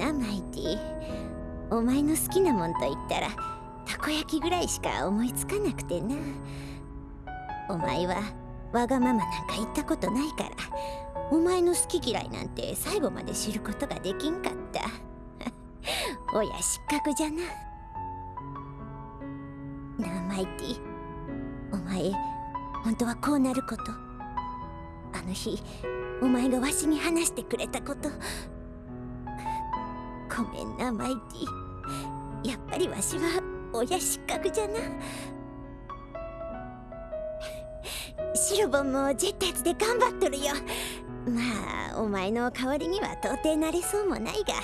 なマイティお前の好きなもんと言ったらたこ焼きぐらいしか思いつかなくてな。お前はわがままなんか言ったことないから。お前の好き嫌いなんて最後まで知ることができんかった。親失格じゃな。なあマイティお前本当はこうなること。あの日お前がわしに話してくれたこと。ごめんなマイティやっぱりわしは親失格じゃな。シロボンもジェッターズで頑張っとるよ。まあお前の代わりには到底なれそうもないが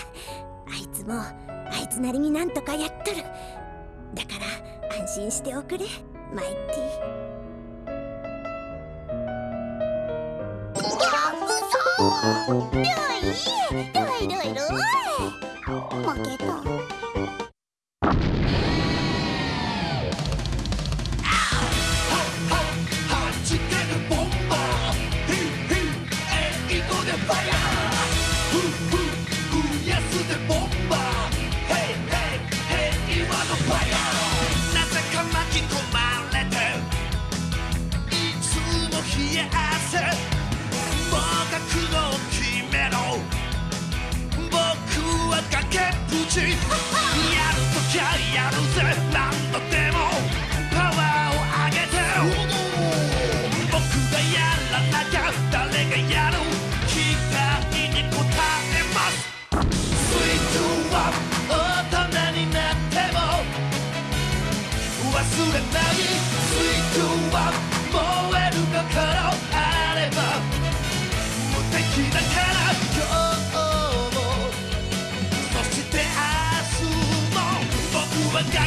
あいつもあいつなりになんとかやっとる。だから安心しておくれマイティルイルイルイルイ負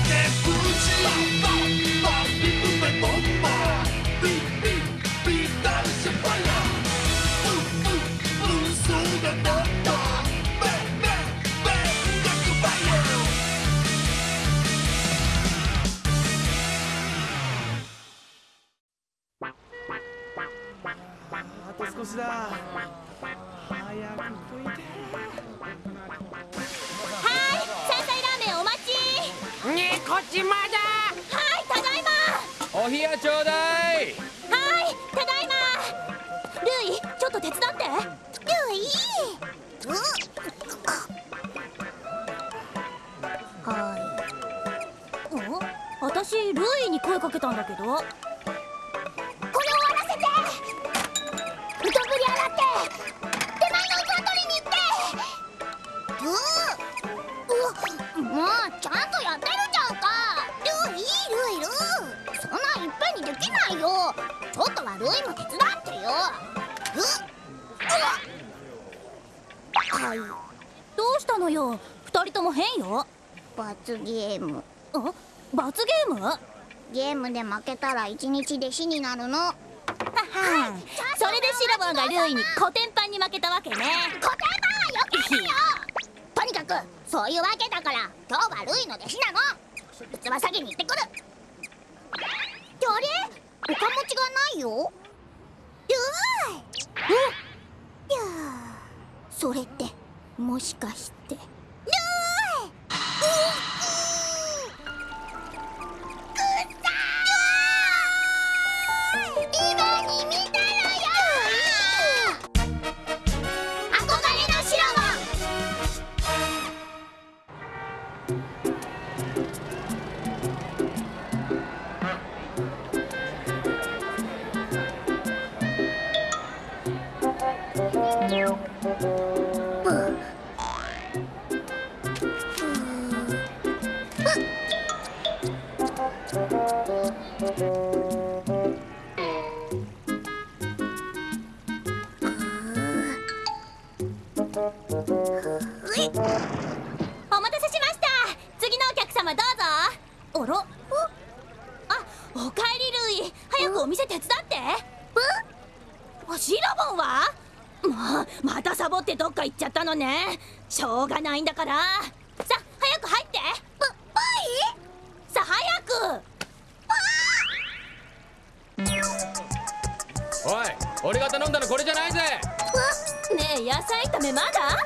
僕に声かけたんだけど。これ終わらせて。ふとぶり洗って手前の器取りに行って。ううもうちゃんとやってるじゃんか。ルイルイルイそんないっぺんにできないよ。ちょっとはルイも手伝ってよ。ううはいどうしたのよ二人とも変よ罰ゲームあ罰ゲームゲームで負けたら一日弟子になるの。はそれでシラボンがルイにコテンパンに負けたわけね。コテンパンは余計だよ。とにかくそういうわけだから。今日はルイの弟子なの。器下げに行ってくる。あれ？おかもちがないよ？ルイい。やそれってもしかして。ルイんだのこれじゃないぜ。ねえ野菜炒めまだ？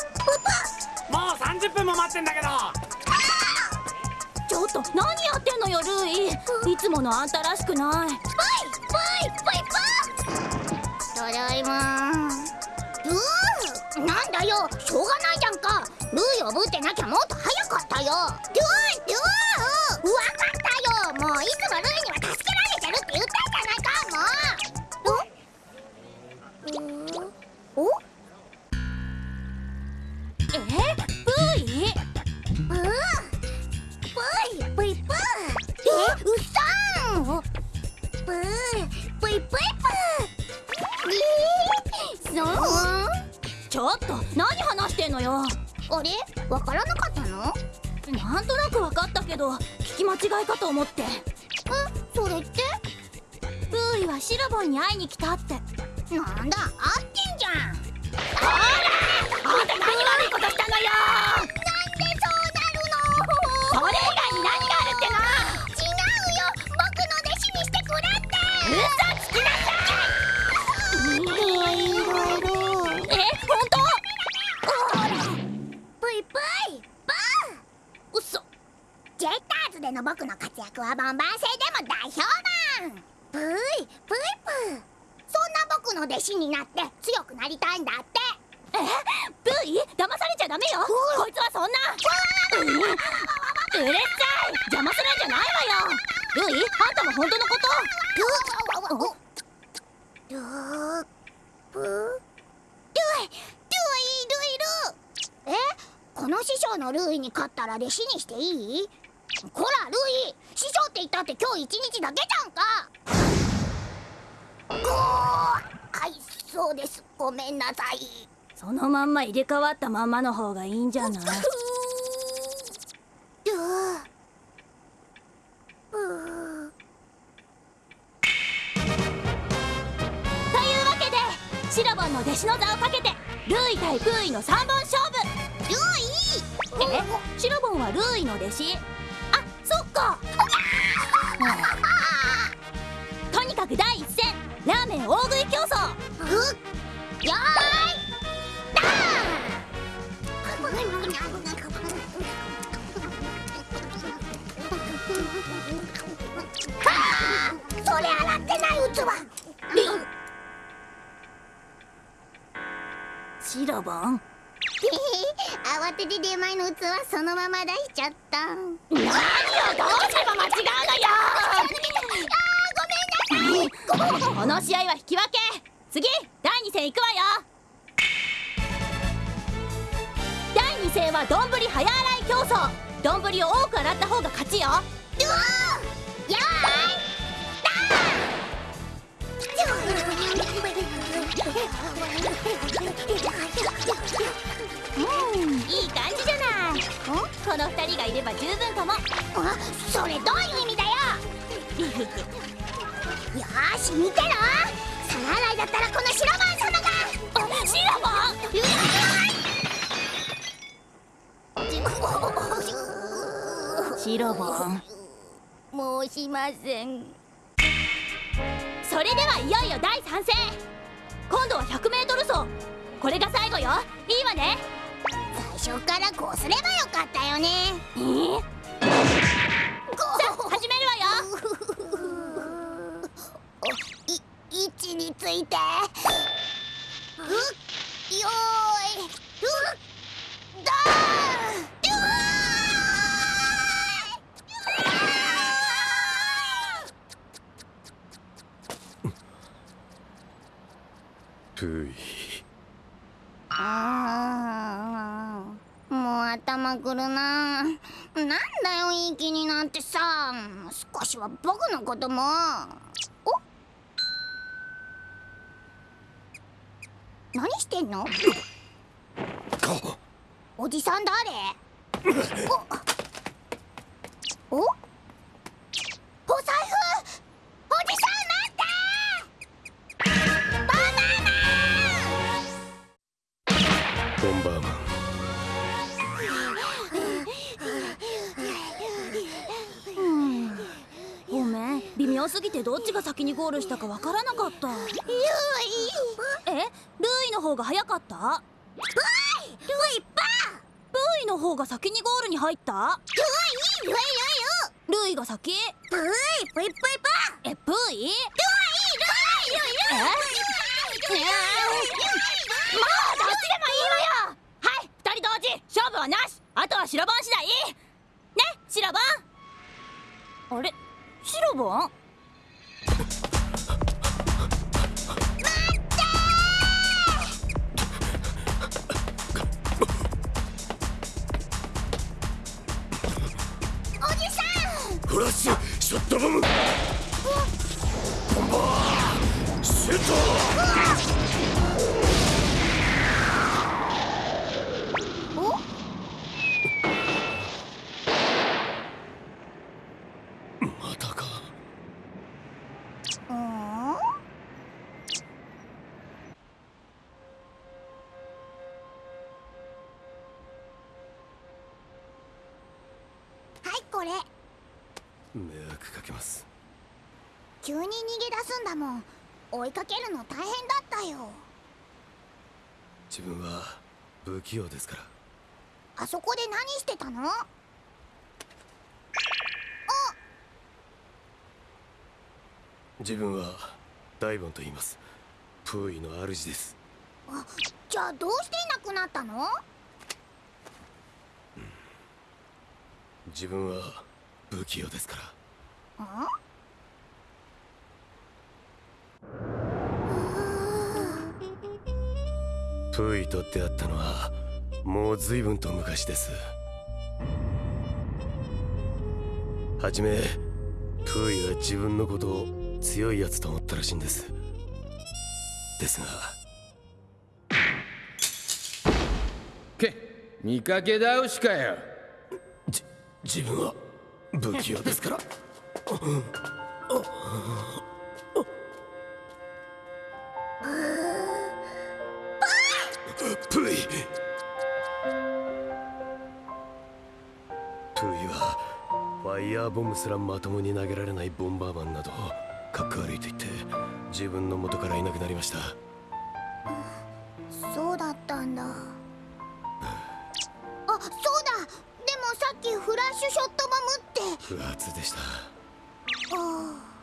もう30分困ってんだけど。ちょっと何やってんのよルイ。いつものあんたらしくない。ただいま。うーなんだよ。しょうがないじゃんか。ルーをぶってなきゃもあれ？わからなかったの？なんとなく分かったけど聞き間違いかと思って。えそれって？ブイはシロボンに会いに来たって。なんだあってんじゃん。あんた何悪いことしたのよでの僕の活躍はボンバー星でも大評判ぷいぷいぷそんな僕の弟子になって強くなりたいんだって。え？ブイ？騙されちゃダメよ。こいつはそんな。うんうるさい。邪魔するんじゃないわよ。あんたも本当のこと？ループルイルイルイルえこの師匠のルイに勝ったら弟子にしていいこらルイ。師匠って言ったって今日一日だけじゃんか。ごーはいそうです。ごめんなさい。そのまんま入れ替わったまんまの方がいいんじゃない？というわけでシロボンの弟子の座をかけてルーイ対プーイの3本勝負。ルイ。え？シロボンはルーイの弟子？シロボン慌てて出前の器そのまま出しちゃった。あー何をどうすれば間違うのよ。ごめんなさい。この試合は引き分け。次第2戦いくわよ。第2戦は丼早洗い競争。丼を多く洗った方が勝ちよ。うわーようんいい感じじゃない。この2人がいれば十分かも。あそれどういう意味だよ。よーし見てろ。皿洗いだったらこの白番様が。あシロボンシロボン申しません。それではいよいよ第3戦今度は 100m 走。これが最後よ。いいわね。最初からこうすればよかったよね。えー、さあ始めるわよ。い位置について。うっよーいうっだーうわプーイあーもう頭くるな。なんだよいい気になってさ。少しは僕のことも。お何してんの？おじさん誰？おおてどっちが先にゴールしたかわからなかった。ゆいえ？ルーイの方が早かった？ルイパブイの方が先にゴールに入った？うわいいルイルイルイが先？ルイルイプイプイ。プえプイ？ルイルイルイルイ。え？ルイルイ。まあどっちでもいいわよ。はい二人同時。勝負はなし。あとは白番次第。ね白番？あれ？白番？おフラッシュショットボム。ボンバー。シュート。追いかけるの大変だったよ。自分は不器用ですから。あそこで何してたの？自分はダイボンと言います。プーイの主です。あじゃあどうしていなくなったの？自分は不器用ですから。んプーイと出会ったのはもう随分と昔です。はじめプーイは自分のことを強いやつと思ったらしいんです。ですが。け見かけ倒しかよ。じ自分は不器用ですから ボムすらまともに投げられないボンバーマンなどかっこ悪いと言って自分の元からいなくなりました。そうだったんだ。あそうだ。でもさっきフラッシュショットボムって。不発でした。あ。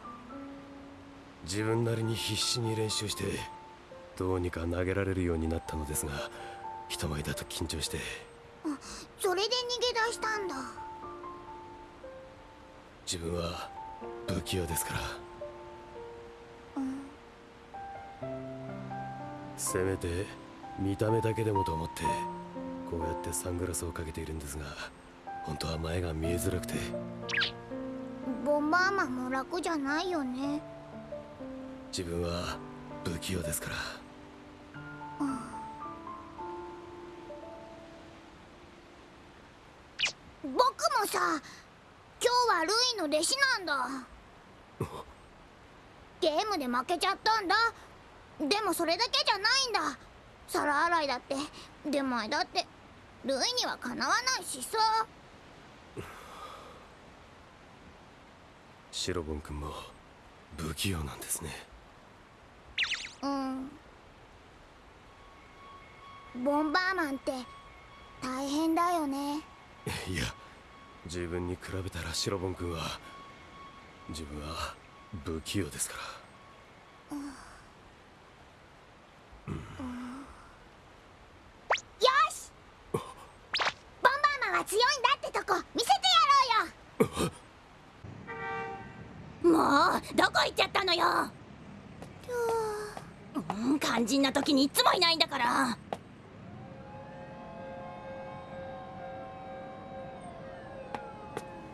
自分なりに必死に練習してどうにか投げられるようになったのですが人前だと緊張して自分は不器用ですから。せめて見た目だけでもと思ってこうやってサングラスをかけているんですが本当は前が見えづらくて。ボンバーマンも楽じゃないよね。自分は不器用ですから弟子なんだ。ゲームで負けちゃったんだ。でもそれだけじゃないんだ。皿洗いだって。出前だってルイにはかなわないしさ。シロボン君も不器用なんですね。うん。ボンバーマンって大変だよね。いや自分に比べたらシロボン君は自分は不器用ですから。よし！ボンバーマンは強いんだってとこ見せてやろうよ！もうどこ行っちゃったのよ？うん肝心な時にいつもいないんだから。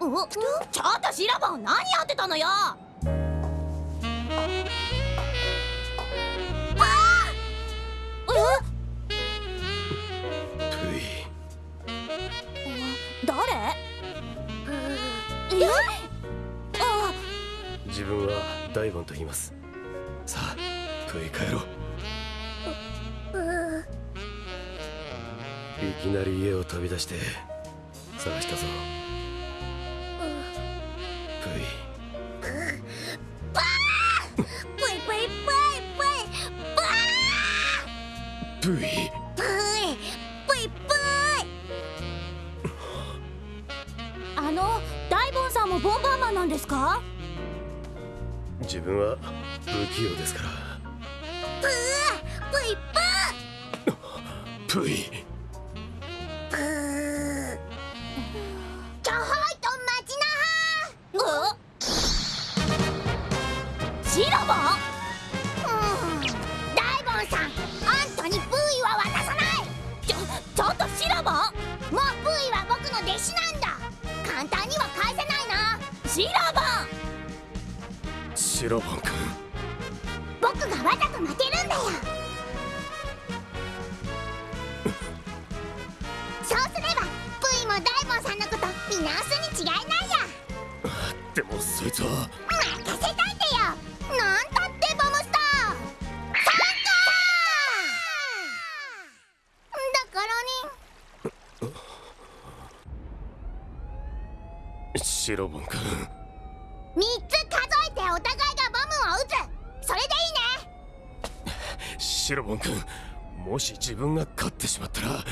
ちょっとシラボン何やってたのよ。プイ誰？え？あ自分はダイボンと言います。さあプイ帰ろう。いきなり家を飛び出して探したぞの大ボンさんもボンバーマンなんですか？自分は不器用ですから。プープイプー。プイ。シロボン君僕がわざと負けるんだよ。そうすればブイも大門さんのこと見直すに違いないや。でもそいつは。任せたいんだよなんたってボムスター。参加！だからに。シロボン君もし自分が勝ってしまったら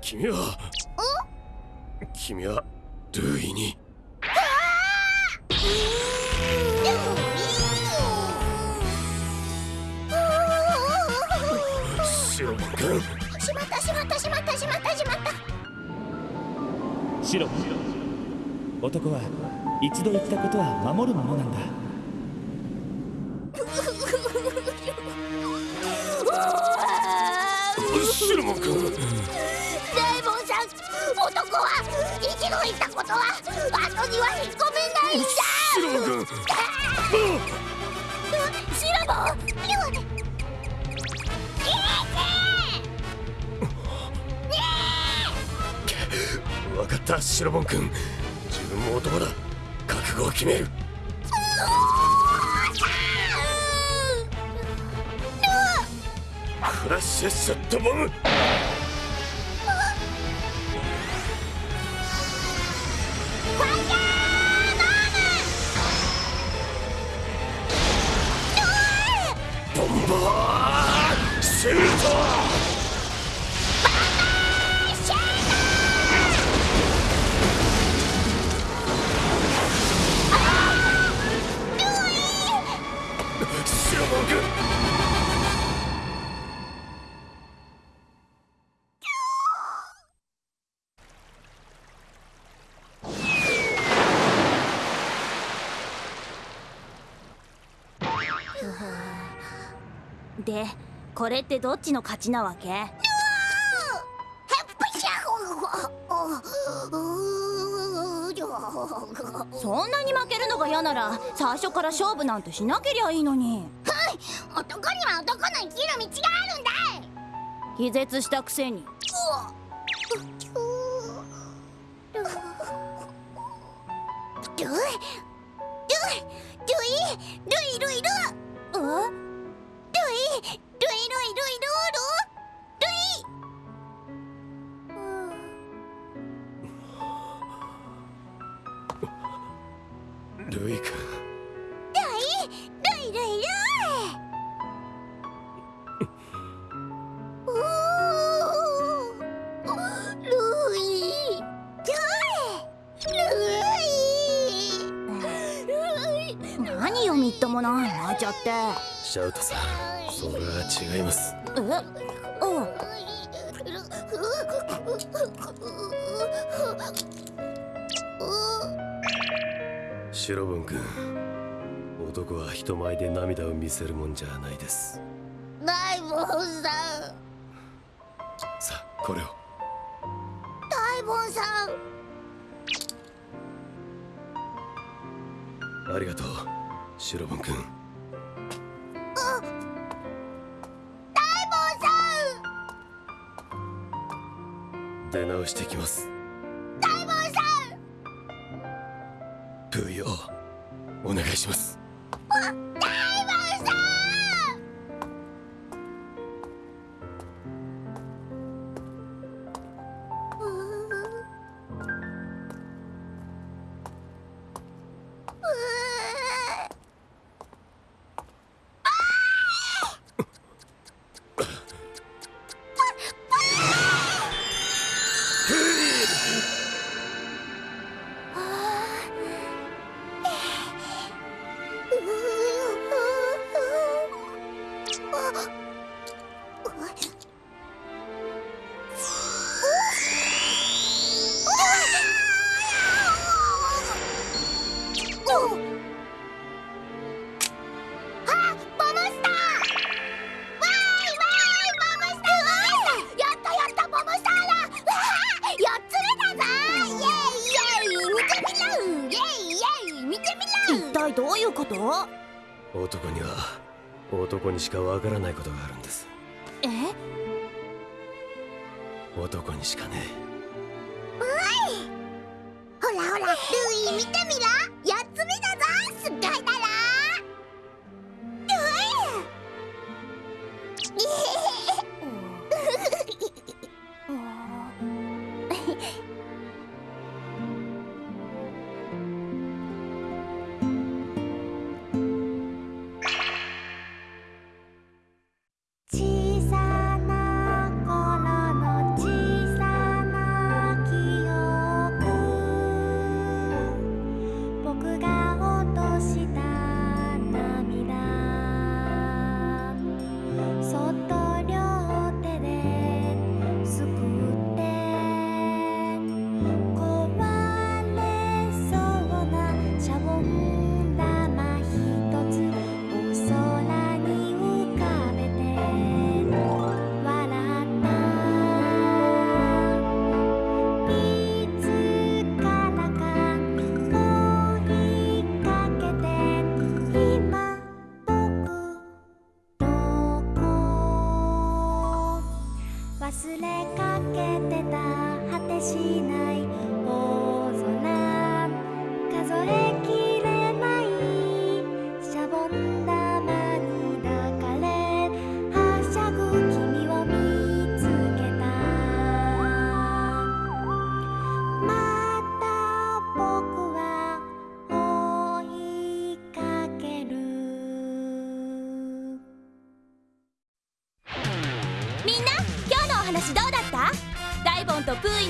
君は君はルーイに。シロボン君しまったしまったしまったしまったしまったシロ男は一度言ったことは守るものなんだシロボン君デーモンさん男は一度言ったことは後には引っ込めない。んだシロボン。君シラボ分かったシロボン。君自分も男だ覚悟を決めるフラッシュショットボムでこれってどっちの勝ちなわけ？そんなに負けるのが嫌なら最初から勝負なんてしなけりゃいいのに男には男の生きる道があるんだい気絶したくせにちゃって。シャウトさんそれは違います。えうんシロボン君男は人前で涙を見せるもんじゃないです。大門さん。さあこれを。大門さん。ありがとうシロボン君出直してきます。大門さん！プーヨお願いします男にしかわからないことがあるんです。え？男にしかねほらほらルイ見てみろ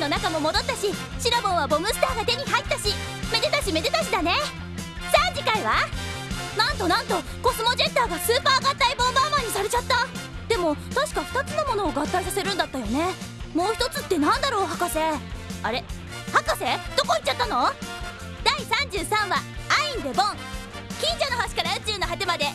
の仲も戻ったしシラボンはボムスターが手に入ったしめでたしめでたしだね。さあ次回は？なんとなんとコスモジェッターがスーパー合体ボンバーマンにされちゃった。でも確か2つのものを合体させるんだったよね。もう一つってなんだろう博士？あれ？博士？どこ行っちゃったの？第33話「アイン・デ・ボン」近所の星から宇宙の果てまで。